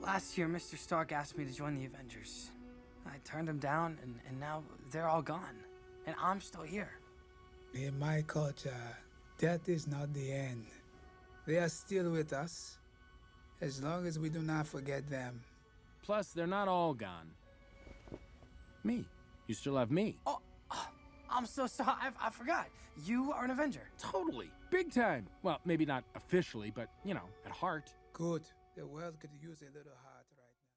Last year, Mr. Stark asked me to join the Avengers. I turned him down, and, and now they're all gone. And I'm still here. In my culture, death is not the end. They are still with us, as long as we do not forget them. Plus, they're not all gone. Me. You still have me. Oh, oh, I'm so sorry. I, I forgot. You are an Avenger. Totally. Big time. Well, maybe not officially, but, you know, at heart. Good. The world could use a little heart right now.